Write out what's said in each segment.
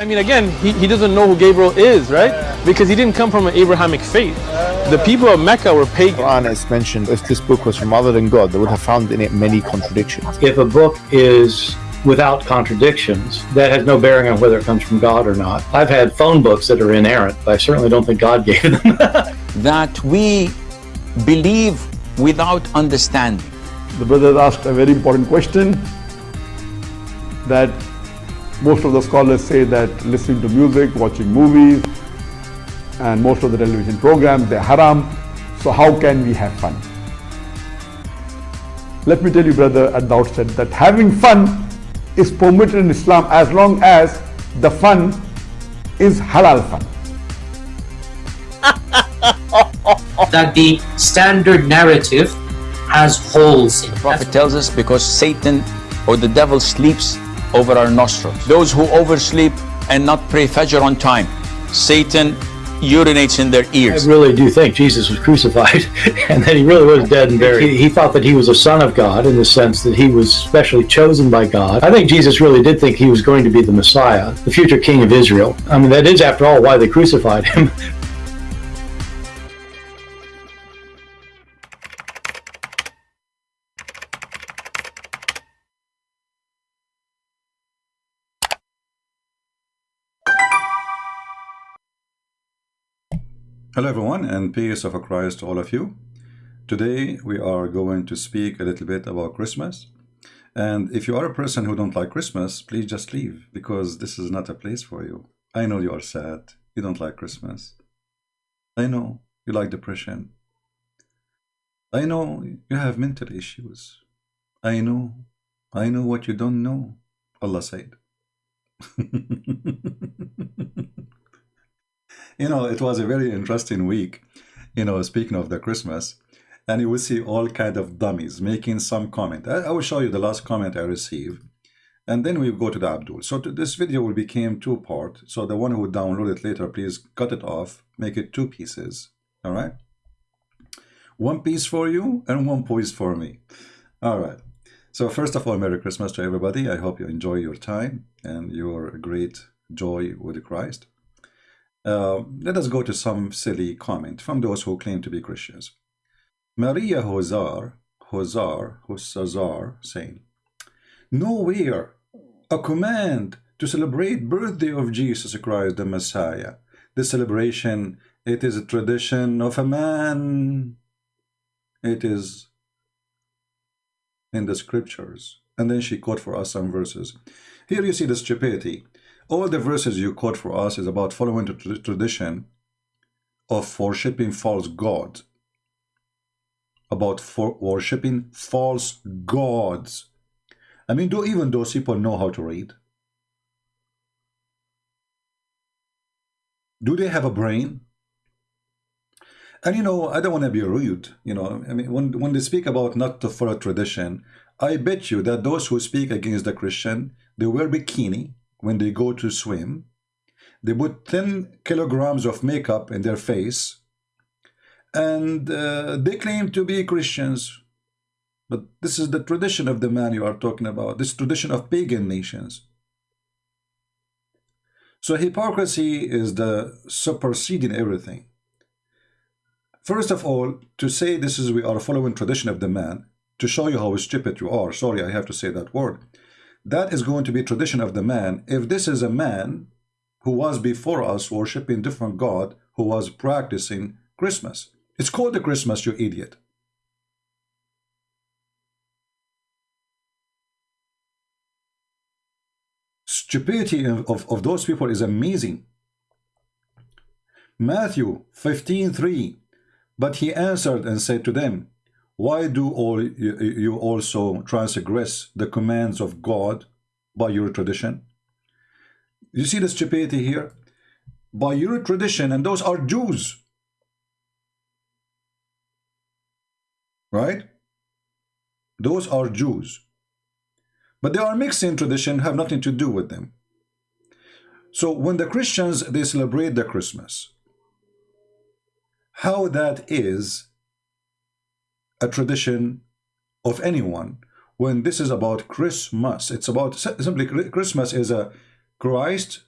But I mean, again, he, he doesn't know who Gabriel is, right? Because he didn't come from an Abrahamic faith. The people of Mecca were pagan. Quran is mentioned if this book was from other than God, they would have found in it many contradictions. If a book is without contradictions, that has no bearing on whether it comes from God or not. I've had phone books that are inerrant, but I certainly don't think God gave them. that we believe without understanding. The brother asked a very important question that most of the scholars say that listening to music, watching movies, and most of the television programs, they're haram. So how can we have fun? Let me tell you, brother, at the outset that having fun is permitted in Islam as long as the fun is halal fun. that the standard narrative has holes in it. The Prophet tells us because Satan or the devil sleeps over our nostrils. Those who oversleep and not pray Fajr on time, Satan urinates in their ears. I really do think Jesus was crucified and that he really was dead and buried. He, he, thought that he was a son of God in the sense that he was specially chosen by God. I think Jesus really did think he was going to be the Messiah, the future king of Israel. I mean, that is, after all, why they crucified him. Hello everyone and peace of Christ to all of you. Today we are going to speak a little bit about Christmas. And if you are a person who don't like Christmas, please just leave because this is not a place for you. I know you are sad. You don't like Christmas. I know you like depression. I know you have mental issues. I know. I know what you don't know. Allah said. you know, it was a very interesting week, you know, speaking of the Christmas, and you will see all kind of dummies making some comment. I, I will show you the last comment I received, and then we go to the Abdul. So to, this video will become two part. So the one who download it later, please cut it off, make it two pieces. All right. One piece for you and one piece for me. All right. So first of all, Merry Christmas to everybody. I hope you enjoy your time and your great joy with Christ. Uh, let us go to some silly comment from those who claim to be Christians. Maria Hozar, Hozar, Hosazar, saying, Nowhere a command to celebrate birthday of Jesus Christ the Messiah. The celebration, it is a tradition of a man. It is in the scriptures. And then she quote for us some verses. Here you see the stupidity all the verses you quote for us is about following the tradition of worshipping false gods, about for worshipping false gods. I mean, do even those people know how to read? Do they have a brain? And you know, I don't want to be rude. You know, I mean, when when they speak about not to follow tradition, I bet you that those who speak against the Christian, they wear bikini, when they go to swim. They put 10 kilograms of makeup in their face and uh, they claim to be Christians. But this is the tradition of the man you are talking about, this tradition of pagan nations. So hypocrisy is the superseding everything. First of all, to say this is we are following tradition of the man, to show you how stupid you are, sorry I have to say that word, that is going to be tradition of the man. If this is a man who was before us worshiping different God, who was practicing Christmas. It's called the Christmas, you idiot. Stupidity of, of, those people is amazing. Matthew 15:3 But he answered and said to them, why do all you, also transgress the commands of God by your tradition? You see the stupidity here? By your tradition, and those are Jews. Right? Those are Jews. But they are mixing tradition, have nothing to do with them. So when the Christians, they celebrate the Christmas, how that is a tradition of anyone when this is about Christmas. It's about simply Christmas is a Christ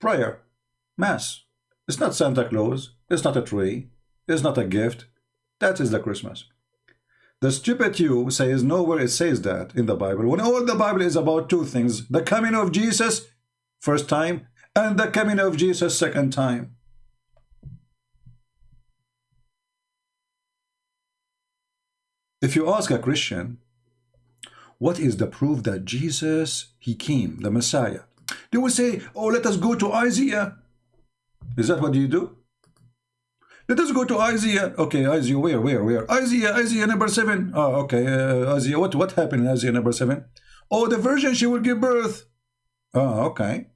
prayer, mass. It's not Santa Claus. It's not a tree. It's not a gift. That is the Christmas. The stupid you says nowhere it says that in the Bible. When all the Bible is about two things, the coming of Jesus, first time, and the coming of Jesus, second time. If you ask a Christian, what is the proof that Jesus, he came, the Messiah? They will say, oh, let us go to Isaiah. Is that what you do? Let us go to Isaiah. Okay, Isaiah, where, where, where? Isaiah, Isaiah number seven. Oh, okay, uh, Isaiah, what, what happened in Isaiah number seven? Oh, the virgin, she will give birth. Oh, okay,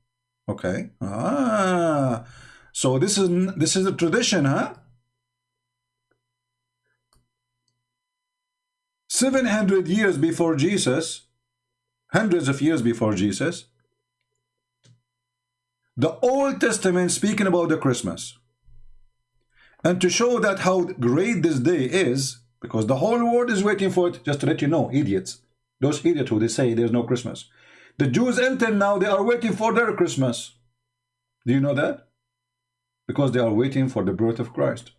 okay. Ah, so this is this is a tradition, huh? 700 years before Jesus, hundreds of years before Jesus, the Old Testament speaking about the Christmas. And to show that how great this day is, because the whole world is waiting for it, just to let you know, idiots. Those idiots who they say there's no Christmas. The Jews until now, they are waiting for their Christmas. Do you know that? Because they are waiting for the birth of Christ.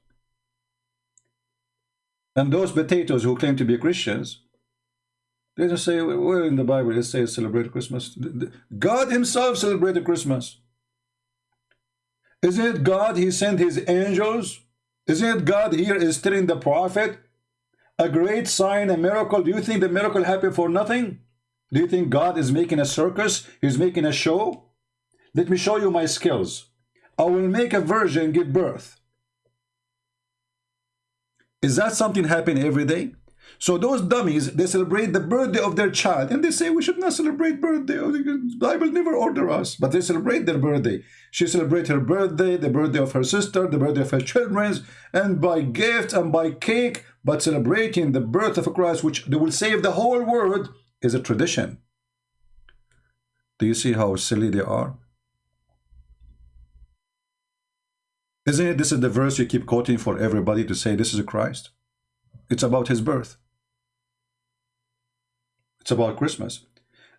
And those potatoes who claim to be Christians, they just say, where in the Bible it says celebrate Christmas? God himself celebrated Christmas. Isn't it God, he sent his angels? Isn't it God here is telling the prophet a great sign, a miracle? Do you think the miracle happened for nothing? Do you think God is making a circus? He's making a show? Let me show you my skills. I will make a virgin give birth. Is that something happening every day? So those dummies, they celebrate the birthday of their child and they say we should not celebrate birthday. The Bible never order us, but they celebrate their birthday. She celebrate her birthday, the birthday of her sister, the birthday of her children, and by gift and by cake, but celebrating the birth of a Christ, which they will save the whole world, is a tradition. Do you see how silly they are? Isn't it this is the verse you keep quoting for everybody to say this is a Christ? It's about his birth. It's about Christmas.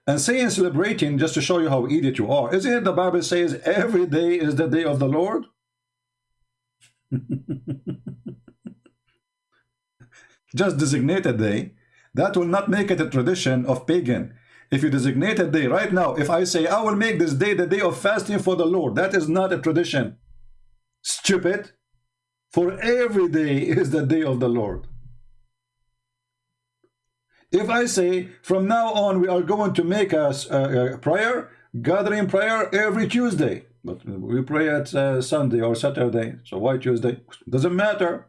And saying celebrating, just to show you how idiot you are, isn't it the Bible says every day is the day of the Lord? just designate a day. That will not make it a tradition of pagan. If you designate a day right now, if I say I will make this day the day of fasting for the Lord, that is not a tradition. Stupid. For every day is the day of the Lord. If I say from now on we are going to make a, a, a prayer, gathering prayer every Tuesday, but we pray at uh, Sunday or Saturday, so why Tuesday? Doesn't matter.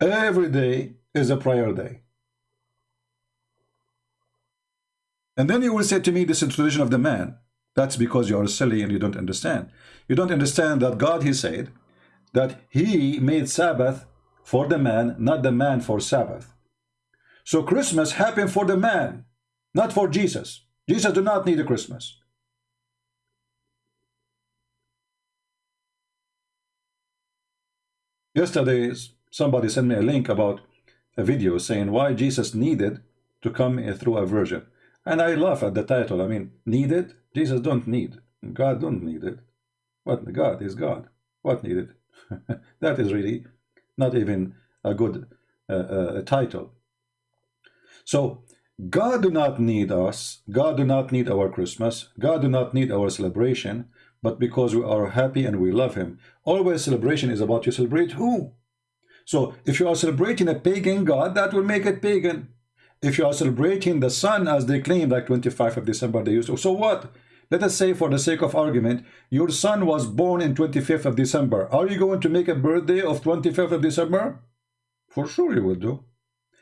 Every day is a prayer day. And then you will say to me, this is the tradition of the man. That's because you are silly and you don't understand. You don't understand that God, he said, that he made Sabbath for the man, not the man for Sabbath. So Christmas happened for the man, not for Jesus. Jesus do not need a Christmas. Yesterday, somebody sent me a link about a video saying why Jesus needed to come eh, through a virgin. And I laugh at the title. I mean, needed? Jesus don't need. God don't need it. What God is God. What needed? that is really not even a good uh, uh, title. So God do not need us. God do not need our Christmas. God do not need our celebration. But because we are happy and we love him. Always celebration is about you celebrate who? So if you are celebrating a pagan God, that will make it pagan. If you are celebrating the sun as they claim, like 25th of December they used to, so what? Let us say for the sake of argument, your son was born in 25th of December. Are you going to make a birthday of 25th of December? For sure you will do.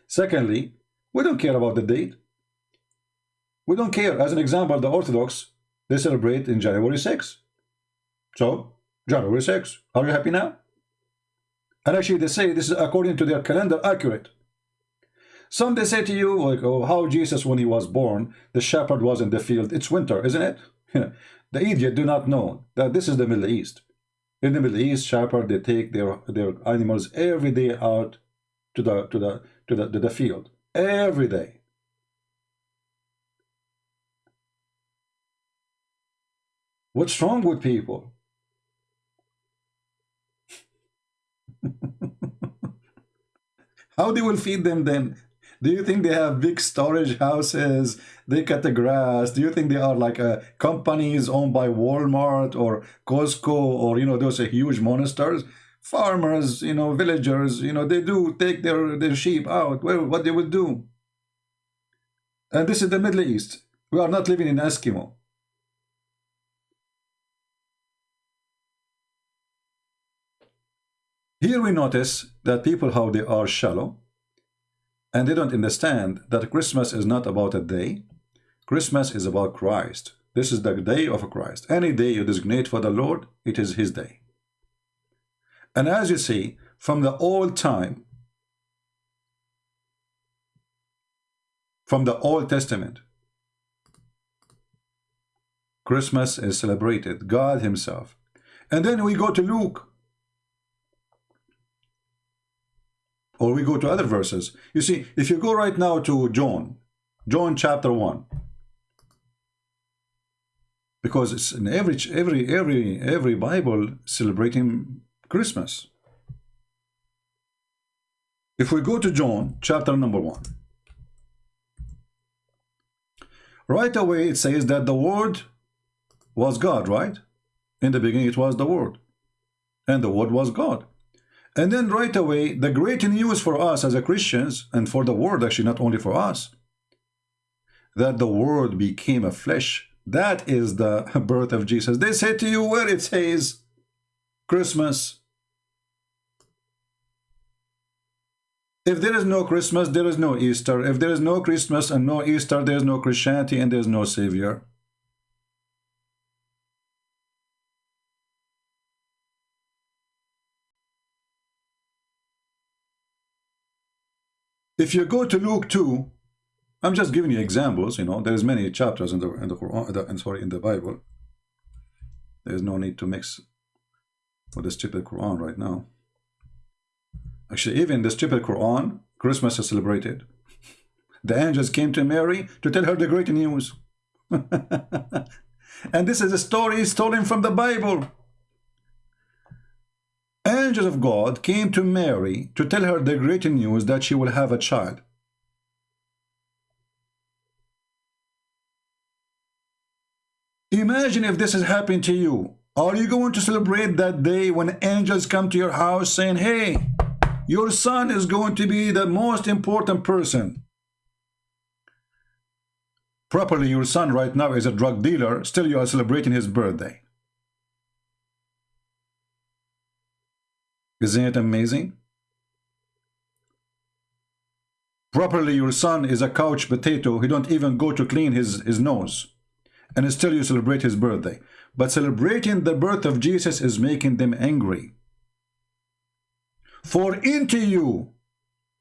Secondly, we don't care about the date. We don't care. As an example, the Orthodox, they celebrate in January 6. So, January 6. Are you happy now? And actually, they say this is according to their calendar accurate. Some they say to you, like, oh, how Jesus, when he was born, the shepherd was in the field. It's winter, isn't it? the idiot do not know that this is the Middle East. In the Middle East, shepherd they take their their animals every day out to the to the to the to the field every day. What's wrong with people? How they will feed them then? Do you think they have big storage houses? They cut the grass. Do you think they are like uh, companies owned by Walmart or Costco or, you know, those are huge monsters? Farmers, you know, villagers, you know, they do take their, their sheep out. Well, what they would do? And this is the Middle East. We are not living in Eskimo. Here we notice that people, how they are shallow, and they don't understand that Christmas is not about a day. Christmas is about Christ. This is the day of Christ. Any day you designate for the Lord, it is his day. And as you see, from the old time, from the Old Testament, Christmas is celebrated, God himself. And then we go to Luke or we go to other verses. You see, if you go right now to John, John chapter 1, because it's in every every every every Bible celebrating Christmas. If we go to John chapter number 1, right away it says that the word was God, right? In the beginning it was the word, and the word was God. And then right away, the great news for us as a Christians, and for the world actually, not only for us, that the word became a flesh. That is the birth of Jesus. They say to you where it says Christmas. If there is no Christmas, there is no Easter. If there is no Christmas and no Easter, there is no Christianity and there is no Savior. If you go to Luke 2, I'm just giving you examples, you know, there's many chapters in the in the Quran, the, and sorry, in the Bible. There's no need to mix with the stupid Quran right now. Actually, even the stupid Quran, Christmas is celebrated. The angels came to Mary to tell her the great news. and this is a story stolen from the Bible angels of God came to Mary to tell her the great news that she will have a child. Imagine if this has happened to you. Are you going to celebrate that day when angels come to your house saying, hey, your son is going to be the most important person? Properly, your son right now is a drug dealer, still you are celebrating his birthday. Isn't it amazing? Properly, your son is a couch potato. He don't even go to clean his, his nose. And still you celebrate his birthday. But celebrating the birth of Jesus is making them angry. For into you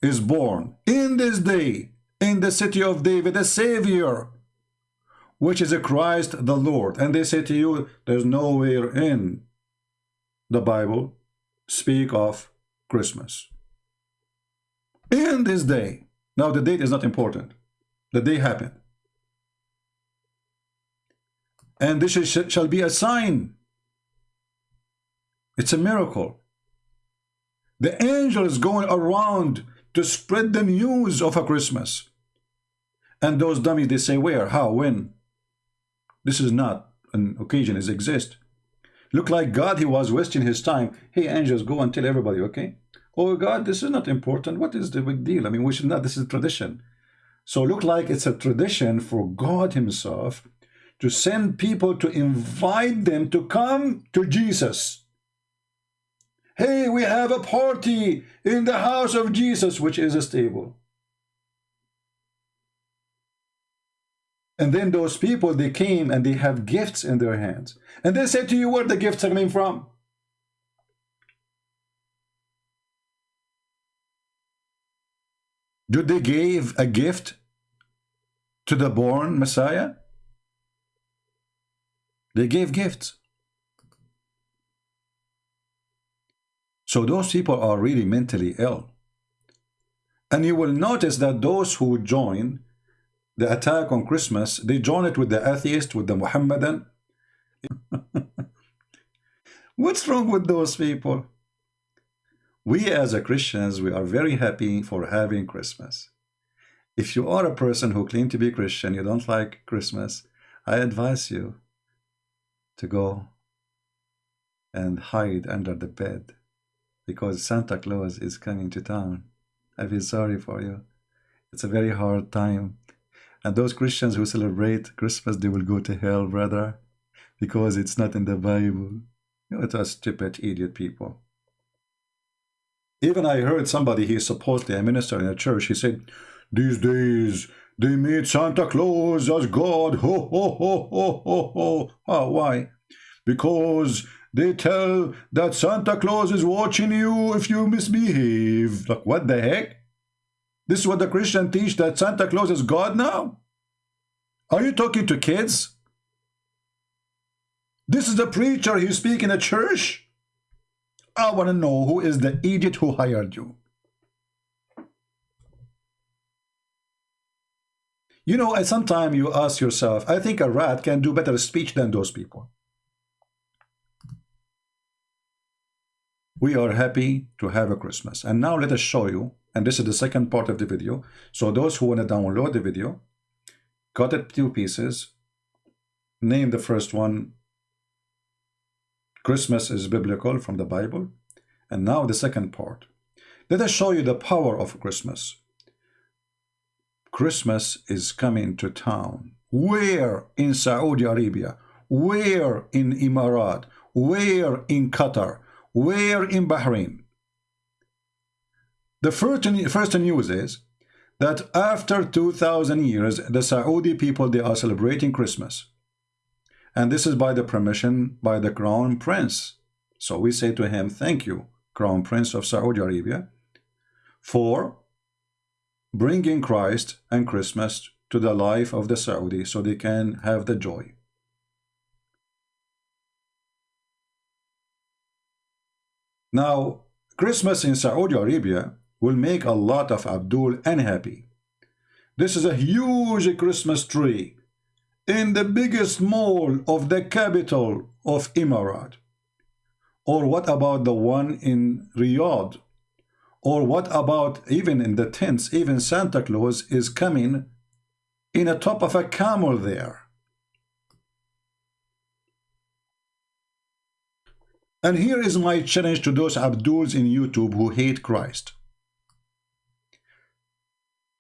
is born in this day in the city of David a Savior, which is a Christ the Lord. And they say to you, there's nowhere in the Bible speak of Christmas. In this day, now the date is not important, the day happened. And this is, shall be a sign. It's a miracle. The angel is going around to spread the news of a Christmas. And those dummies, they say, where, how, when? This is not an occasion, it exists. Look like God, he was wasting his time. Hey, angels, go and tell everybody, okay? Oh, God, this is not important. What is the big deal? I mean, we should not, this is tradition. So look like it's a tradition for God himself to send people to invite them to come to Jesus. Hey, we have a party in the house of Jesus, which is a stable. And then those people, they came and they have gifts in their hands. And they say to you where the gifts are coming from. Did they give a gift to the born Messiah? They gave gifts. So those people are really mentally ill. And you will notice that those who join the attack on Christmas, they join it with the atheist, with the Muhammadan, What's wrong with those people? We as a Christians, we are very happy for having Christmas. If you are a person who claim to be Christian, you don't like Christmas, I advise you to go and hide under the bed because Santa Claus is coming to town. I feel sorry for you. It's a very hard time. And those Christians who celebrate Christmas, they will go to hell, brother, because it's not in the Bible. You know, it's a stupid, idiot people. Even I heard somebody, he's supposedly a minister in a church, he said, these days, they made Santa Claus as God. Ho, ho, ho, ho, ho, ho. Oh, why? Because they tell that Santa Claus is watching you if you misbehave. Like, what the heck? This is what the Christian teach, that Santa Claus is God now? Are you talking to kids? This is the preacher you speak in a church? I want to know who is the idiot who hired you. You know, sometimes you ask yourself, I think a rat can do better speech than those people. We are happy to have a Christmas. And now let us show you, and this is the second part of the video. So those who want to download the video, cut it two pieces, name the first one, Christmas is biblical from the Bible. And now the second part. Let us show you the power of Christmas. Christmas is coming to town. Where in Saudi Arabia? Where in Emirat? Where in Qatar? Where in Bahrain? The first, news is that after 2000 years, the Saudi people, they are celebrating Christmas. And this is by the permission by the Crown Prince. So we say to him, thank you, Crown Prince of Saudi Arabia, for bringing Christ and Christmas to the life of the Saudi so they can have the joy. Now, Christmas in Saudi Arabia will make a lot of Abdul unhappy. This is a huge Christmas tree in the biggest mall of the capital of Emirat. Or what about the one in Riyadh or what about even in the tents, even Santa Claus is coming in a top of a camel there. And here is my challenge to those Abduls in YouTube who hate Christ.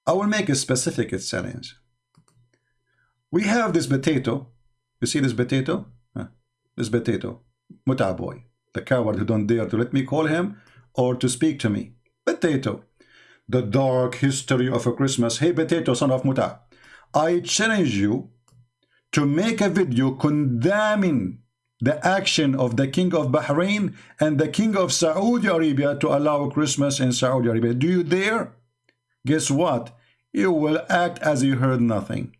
I will make a specific challenge. We have this potato. You see this potato? Huh? This potato. Muta boy. The coward who don't dare to let me call him or to speak to me. Potato. The dark history of a Christmas. Hey, Potato, son of Muta. I challenge you to make a video condemning the action of the king of Bahrain and the king of Saudi Arabia to allow Christmas in Saudi Arabia. Do you dare? Guess what? You will act as you heard nothing.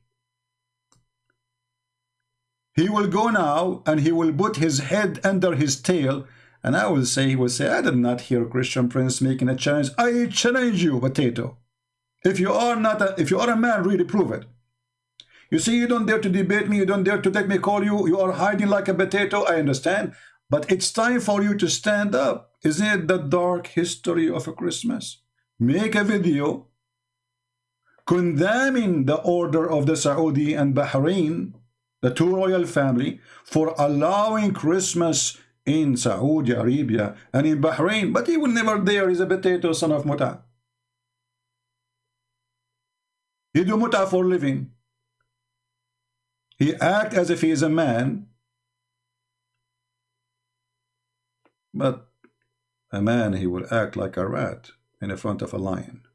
He will go now and he will put his head under his tail and I will say, he will say, I did not hear Christian Prince making a challenge. I challenge you, potato. If you are not a, if you are a man, really prove it. You see, you don't dare to debate me. You don't dare to let me call you. You are hiding like a potato. I understand. But it's time for you to stand up. Isn't it the dark history of a Christmas? Make a video condemning the order of the Saudi and Bahrain, the two royal family, for allowing Christmas in Saudi Arabia and in Bahrain, but he will never dare. He's a potato son of muta. He do muta for living. He act as if he is a man, but a man he will act like a rat in the front of a lion.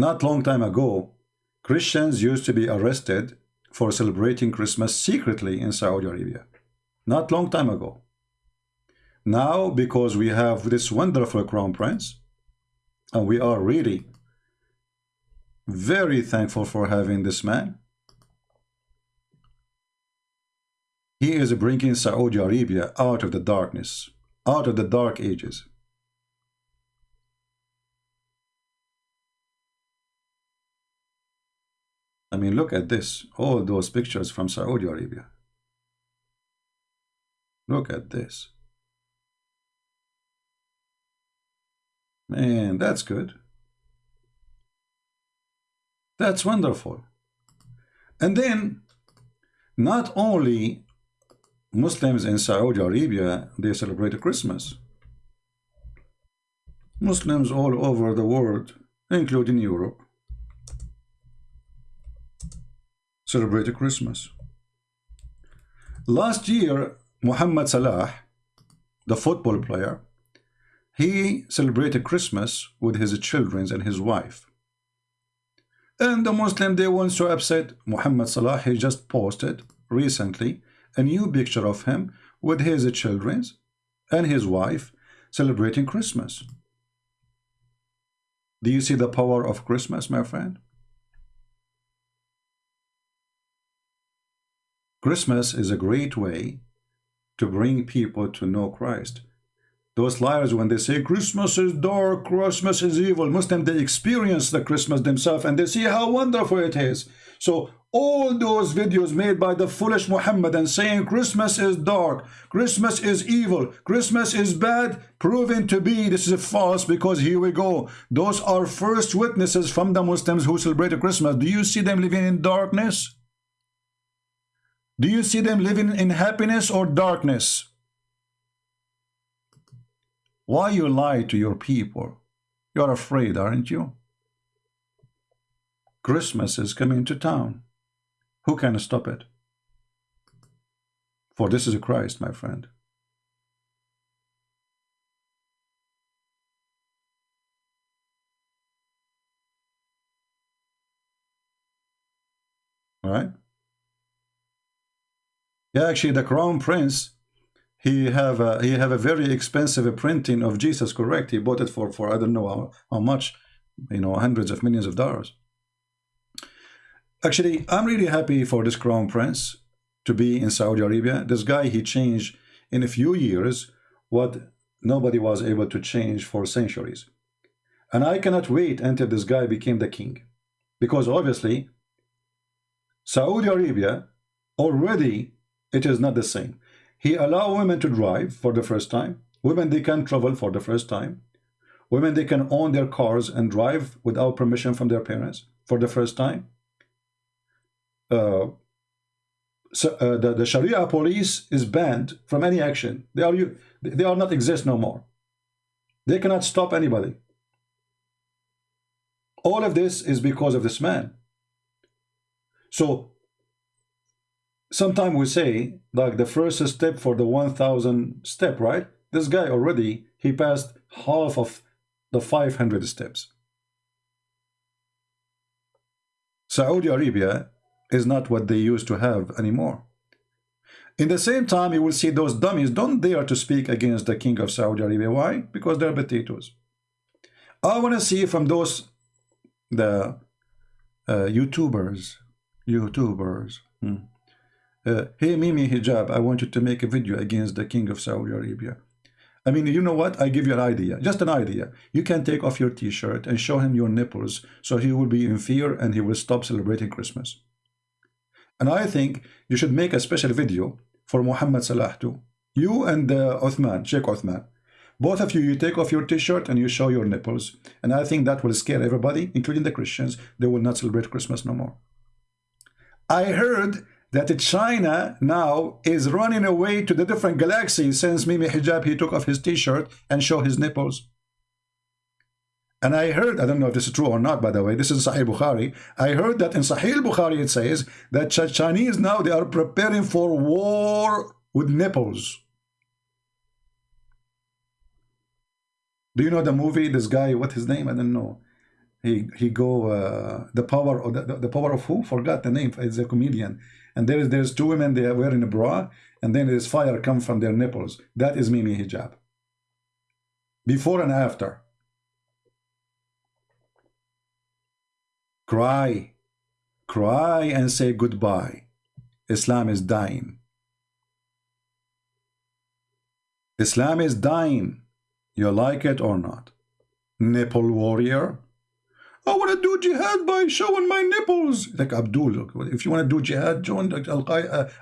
Not long time ago, Christians used to be arrested for celebrating Christmas secretly in Saudi Arabia. Not long time ago. Now, because we have this wonderful crown prince, and we are really very thankful for having this man, he is bringing Saudi Arabia out of the darkness, out of the dark ages. I mean, look at this. All those pictures from Saudi Arabia. Look at this. Man, that's good. That's wonderful. And then, not only Muslims in Saudi Arabia, they celebrate Christmas. Muslims all over the world, including Europe, celebrate Christmas. Last year, Muhammad Salah, the football player, he celebrated Christmas with his children and his wife. And the Muslim, they weren't so upset. Muhammad Salah, he just posted recently a new picture of him with his children and his wife celebrating Christmas. Do you see the power of Christmas, my friend? Christmas is a great way to bring people to know Christ. Those liars, when they say Christmas is dark, Christmas is evil, Muslim, they experience the Christmas themselves and they see how wonderful it is. So all those videos made by the foolish Muhammad and saying Christmas is dark, Christmas is evil, Christmas is bad, proven to be this is a false because here we go. Those are first witnesses from the Muslims who celebrate Christmas. Do you see them living in darkness? Do you see them living in happiness or darkness? Why you lie to your people? You're afraid, aren't you? Christmas is coming to town. Who can stop it? For this is a Christ, my friend. All right? Actually, the crown prince he have a, he have a very expensive printing of Jesus correct he bought it for for I don't know how, how much you know hundreds of millions of dollars. Actually I'm really happy for this crown prince to be in Saudi Arabia. This guy he changed in a few years what nobody was able to change for centuries. And I cannot wait until this guy became the king. Because obviously Saudi Arabia already it is not the same he allow women to drive for the first time. Women, they can travel for the first time. Women, they can own their cars and drive without permission from their parents for the first time. Uh, so, uh, the, the Sharia police is banned from any action. They are, they are not exist no more. They cannot stop anybody. All of this is because of this man. So sometimes we say like the first step for the 1000 step right? This guy already he passed half of the 500 steps. Saudi Arabia is not what they used to have anymore. In the same time you will see those dummies don't dare to speak against the king of Saudi Arabia. Why? Because they're potatoes. I want to see from those the uh, YouTubers YouTubers hmm uh, hey Mimi Hijab, I want you to make a video against the king of Saudi Arabia. I mean, you know what? I give you an idea, just an idea. You can take off your t-shirt and show him your nipples so he will be in fear and he will stop celebrating Christmas. And I think you should make a special video for Muhammad Salah too. You and uh, Uthman, Sheikh Uthman. Both of you, you take off your t-shirt and you show your nipples. And I think that will scare everybody, including the Christians. They will not celebrate Christmas no more. I heard that China now is running away to the different galaxies since Mimi Hijab, he took off his t-shirt and show his nipples. And I heard, I don't know if this is true or not, by the way, this is Sahih Bukhari. I heard that in Sahih Bukhari it says that Chinese now, they are preparing for war with nipples. Do you know the movie, this guy, what his name? I don't know. He he go, uh, the power of the, the power of who? Forgot the name. It's a comedian and there is there's two women they are wearing a bra and then there's fire come from their nipples. That is mimi hijab. Before and after. Cry. Cry and say goodbye. Islam is dying. Islam is dying. You like it or not? Nipple warrior I want to do jihad by showing my nipples. Like Abdul, if you want to do jihad, join Al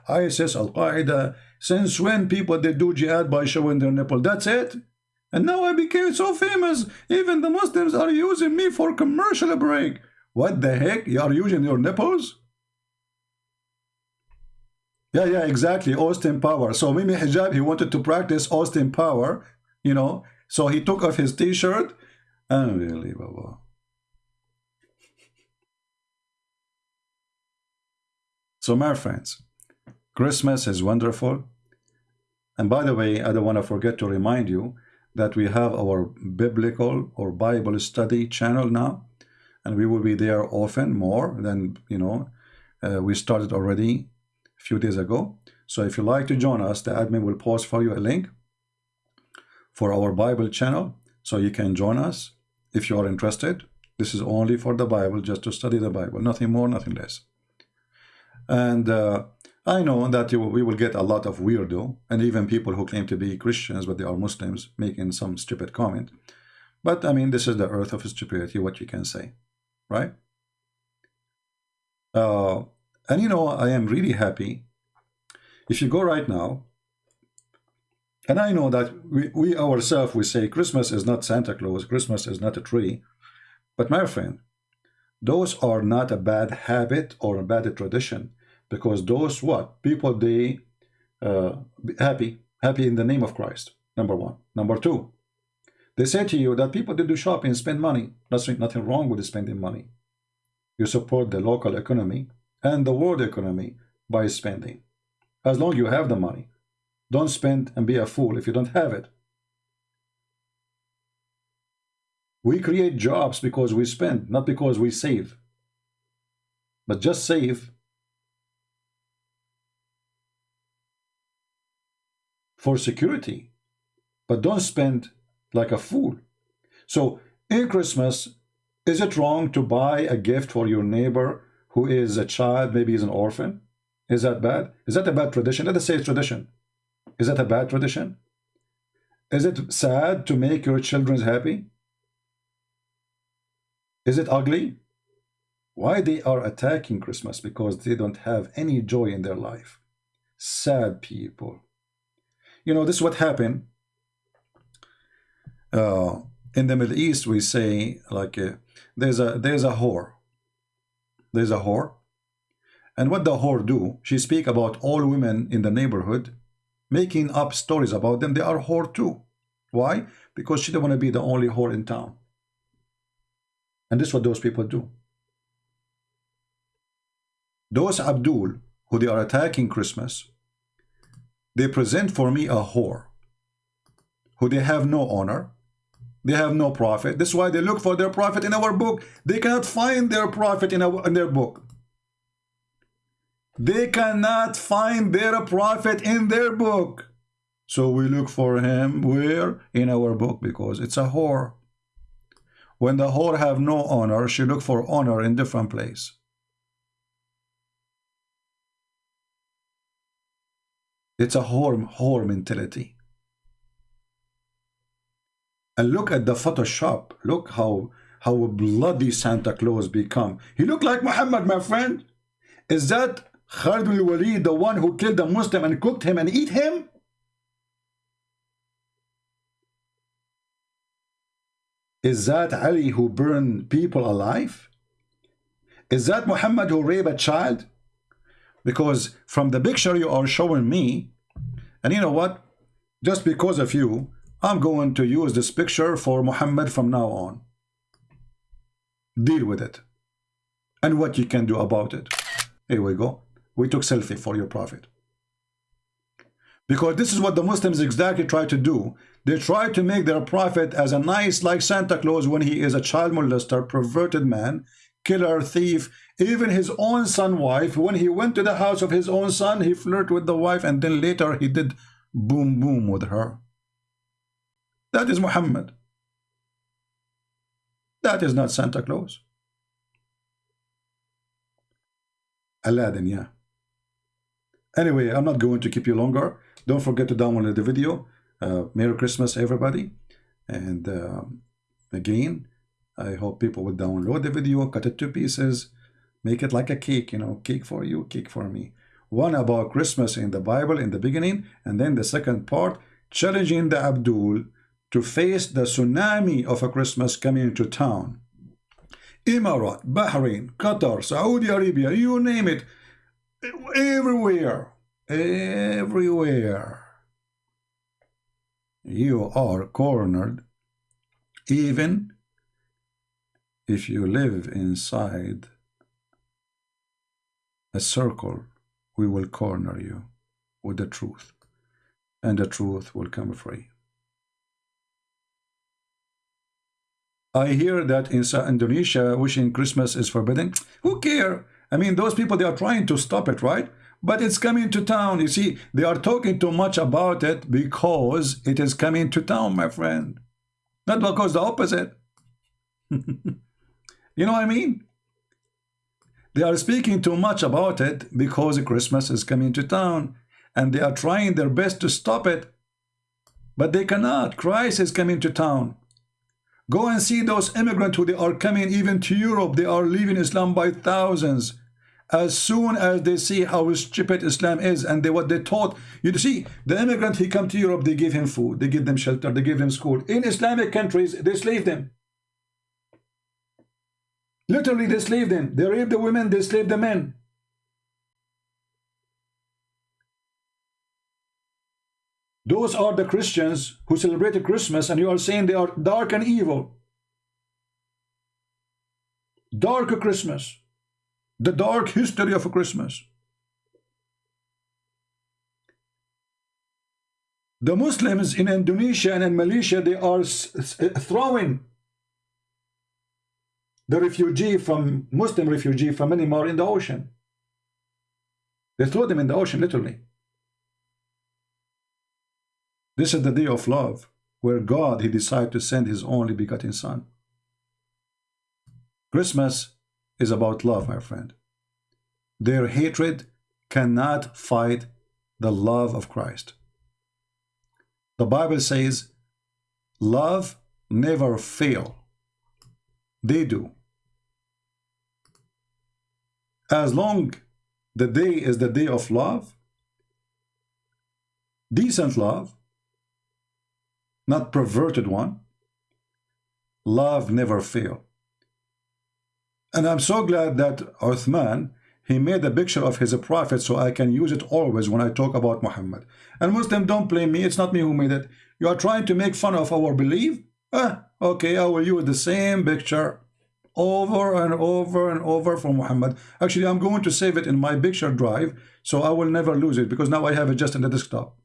ISIS, Al Qaeda. Since when people they do jihad by showing their nipple? That's it. And now I became so famous. Even the Muslims are using me for commercial break. What the heck? You are using your nipples? Yeah, yeah, exactly. Austin Power. So Mimi Hijab, he wanted to practice Austin Power, you know. So he took off his t-shirt. Unbelievable. So, my friends, Christmas is wonderful. And by the way, I don't want to forget to remind you that we have our biblical or Bible study channel now. And we will be there often, more than, you know, uh, we started already a few days ago. So if you like to join us, the admin will post for you a link for our Bible channel. So you can join us if you are interested. This is only for the Bible, just to study the Bible, nothing more, nothing less. And uh, I know that you, we will get a lot of weirdo and even people who claim to be Christians, but they are Muslims, making some stupid comment. But I mean, this is the earth of stupidity, what you can say, right? Uh, and you know, I am really happy. If you go right now, and I know that we, we ourselves, we say Christmas is not Santa Claus, Christmas is not a tree. But my friend, those are not a bad habit or a bad tradition because those what? People they uh, happy happy in the name of Christ number one. Number two they say to you that people they do shopping spend money. Nothing nothing wrong with spending money. You support the local economy and the world economy by spending. As long you have the money. Don't spend and be a fool if you don't have it. We create jobs because we spend, not because we save. But just save for security, but don't spend like a fool. So in Christmas, is it wrong to buy a gift for your neighbor who is a child, maybe is an orphan? Is that bad? Is that a bad tradition? Let us say it's tradition. Is that a bad tradition? Is it sad to make your children happy? Is it ugly? Why they are attacking Christmas? Because they don't have any joy in their life. Sad people. You know, this is what happened. Uh, in the Middle East, we say like uh, there's a there's a whore. There's a whore. And what the whore do? She speak about all women in the neighborhood, making up stories about them. They are whore too. Why? Because she don't want to be the only whore in town. And this is what those people do. Those Abdul, who they are attacking Christmas, they present for me a whore, who they have no honor, they have no profit. This is why they look for their prophet in our book. They cannot find their prophet in, our, in their book. They cannot find their prophet in their book. So we look for him where? In our book because it's a whore. When the whore have no honor, she look for honor in different place. It's a whore, whore mentality. And look at the Photoshop. Look how how bloody Santa Claus become. He look like Muhammad, my friend. Is that Khalid al-Walid, the one who killed a Muslim and cooked him and eat him? Is that Ali who burned people alive? Is that Muhammad who raped a child? Because from the picture you are showing me, and you know what? Just because of you, I'm going to use this picture for Muhammad from now on. Deal with it. And what you can do about it. Here we go. We took selfie for your prophet. Because this is what the Muslims exactly try to do. They try to make their prophet as a nice like Santa Claus when he is a child molester, perverted man, killer, thief. Even his own son wife, when he went to the house of his own son, he flirted with the wife and then later he did boom boom with her. That is Muhammad. That is not Santa Claus. Aladdin, yeah. Anyway, I'm not going to keep you longer. Don't forget to download the video. Uh, Merry Christmas, everybody. And uh, again, I hope people will download the video, cut it to pieces, make it like a cake, you know, cake for you, cake for me. One about Christmas in the Bible in the beginning, and then the second part, challenging the Abdul to face the tsunami of a Christmas coming into town. Emirat, Bahrain, Qatar, Saudi Arabia, you name it, everywhere, everywhere. You are cornered even if you live inside a circle, we will corner you with the truth, and the truth will come free. I hear that in Indonesia, wishing Christmas is forbidden. Who care? I mean, those people, they are trying to stop it, right? But it's coming to town. You see, they are talking too much about it because it is coming to town, my friend. Not because the opposite. You know what I mean? They are speaking too much about it because Christmas is coming to town and they are trying their best to stop it. But they cannot. Christ is coming to town. Go and see those immigrants who they are coming even to Europe. They are leaving Islam by thousands. As soon as they see how stupid Islam is and they, what they taught. You see, the immigrant, he come to Europe, they give him food, they give them shelter, they give them school. In Islamic countries, they slave them. Literally, they slave them. They rape the women, they slave the men. Those are the Christians who celebrate Christmas, and you are saying they are dark and evil. Dark Christmas. The dark history of Christmas. The Muslims in Indonesia and in Malaysia, they are throwing the refugee from Muslim refugee from Myanmar in the ocean. They threw them in the ocean, literally. This is the day of love, where God, He decided to send His only begotten Son. Christmas is about love, my friend. Their hatred cannot fight the love of Christ. The Bible says, love never fail. They do. As long the day is the day of love, decent love, not perverted one, love never fail. And I'm so glad that Uthman, he made a picture of his prophet so I can use it always when I talk about Muhammad. And Muslim, don't blame me. It's not me who made it. You are trying to make fun of our belief? Ah, okay, I will use the same picture over and over and over for Muhammad. Actually, I'm going to save it in my picture drive, so I will never lose it because now I have it just in the desktop.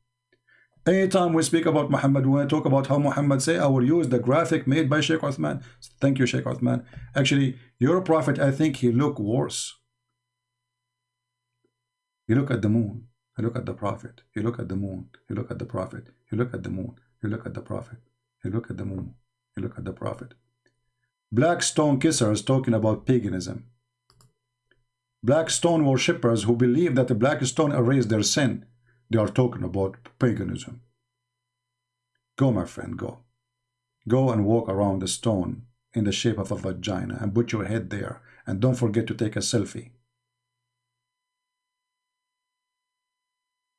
Anytime we speak about Muhammad, when I talk about how Muhammad say, I will use the graphic made by Sheikh Uthman. Thank you, Sheikh Uthman. Actually, your prophet, I think he look worse. You look at the moon. You look at the prophet. You look at the moon. You look at the prophet. You look at the moon. You look at the prophet. You look at the moon. You look at the prophet. Black stone kissers talking about paganism. Black stone worshippers who believe that the black stone erased their sin. They are talking about paganism. Go, my friend, go. Go and walk around the stone in the shape of a vagina and put your head there. And don't forget to take a selfie.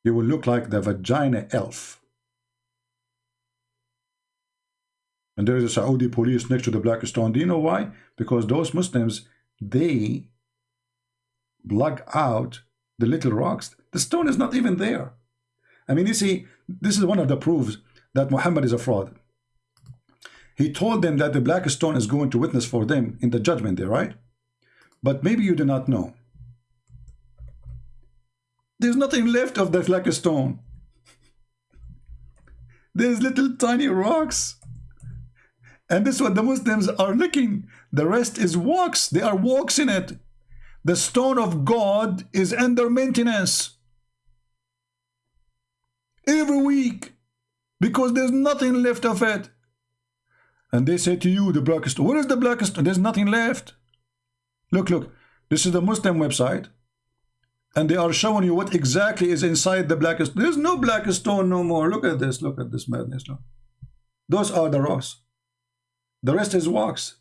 You will look like the vagina elf. And there is a Saudi police next to the black stone. Do you know why? Because those Muslims, they block out the little rocks. The stone is not even there. I mean, you see, this is one of the proofs that Muhammad is a fraud. He told them that the black stone is going to witness for them in the judgment day, right? But maybe you do not know. There's nothing left of the black stone. There's little tiny rocks. And this is what the Muslims are looking. The rest is walks. They are walks in it. The stone of God is under maintenance. Every week. Because there's nothing left of it. And they say to you, the black stone. Where is the black stone? There's nothing left. Look, look. This is the Muslim website. And they are showing you what exactly is inside the black stone. There's no black stone no more. Look at this. Look at this madness. Those are the rocks. The rest is wax.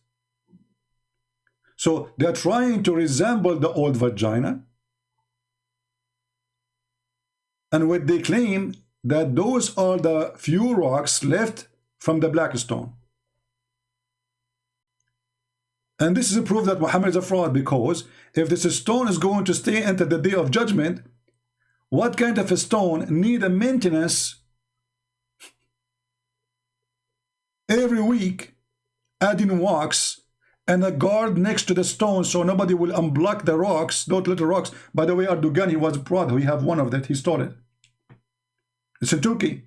So they're trying to resemble the old vagina. And what they claim that those are the few rocks left from the black stone. And this is a proof that Muhammad is a fraud because if this stone is going to stay until the day of judgment, what kind of a stone need a maintenance every week, adding rocks and a guard next to the stone so nobody will unblock the rocks, those little rocks. By the way, Erdogan, he was proud. We have one of that. He stole it. It's in Turkey.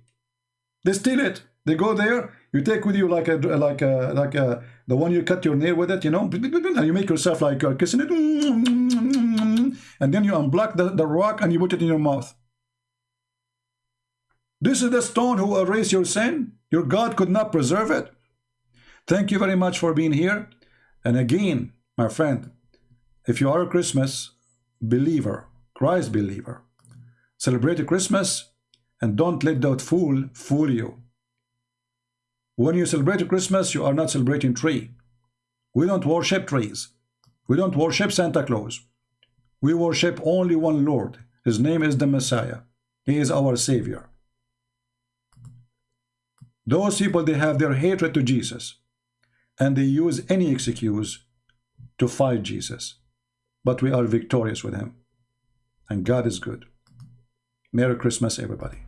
They steal it. They go there. You take with you like a like a like a the one you cut your nail with it. You know, and you make yourself like uh, kissing it, and then you unblock the, the rock and you put it in your mouth. This is the stone who erased your sin. Your God could not preserve it. Thank you very much for being here. And again, my friend, if you are a Christmas believer, Christ believer, celebrate Christmas and don't let that fool fool you. When you celebrate Christmas, you are not celebrating tree. We don't worship trees. We don't worship Santa Claus. We worship only one Lord. His name is the Messiah. He is our Savior. Those people, they have their hatred to Jesus. And they use any excuse to fight Jesus. But we are victorious with him. And God is good. Merry Christmas, everybody.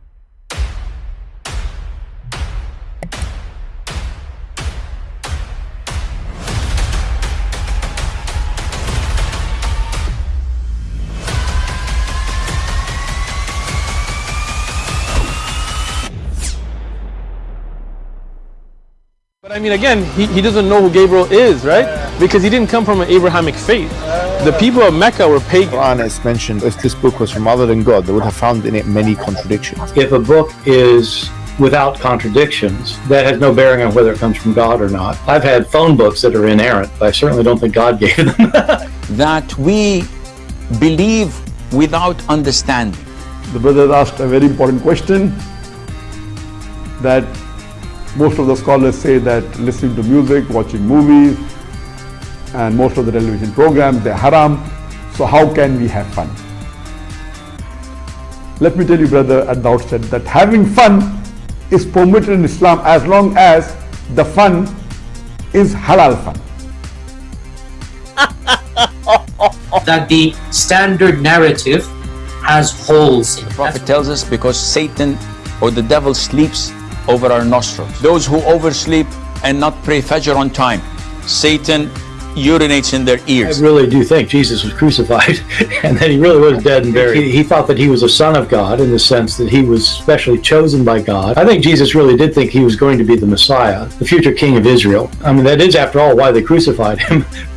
I mean, again, he, he doesn't know who Gabriel is, right? Because he didn't come from an Abrahamic faith. The people of Mecca were pagan. Quran is mentioned if this book was from other than God, they would have found in it many contradictions. If a book is without contradictions, that has no bearing on whether it comes from God or not. I've had phone books that are inerrant, but I certainly don't think God gave them. that we believe without understanding. The brother asked a very important question that most of the scholars say that listening to music, watching movies, and most of the television programs, they're haram. So how can we have fun? Let me tell you, brother, at the outset that having fun is permitted in Islam as long as the fun is halal fun. that the standard narrative has holes in it. The Prophet tells us because Satan or the devil sleeps over our nostrils. Those who oversleep and not pray Fajr on time, Satan urinates in their ears. I really do think Jesus was crucified and that he really was dead and buried. He, he thought that he was a son of God in the sense that he was specially chosen by God. I think Jesus really did think he was going to be the Messiah, the future king of Israel. I mean, that is, after all, why they crucified him,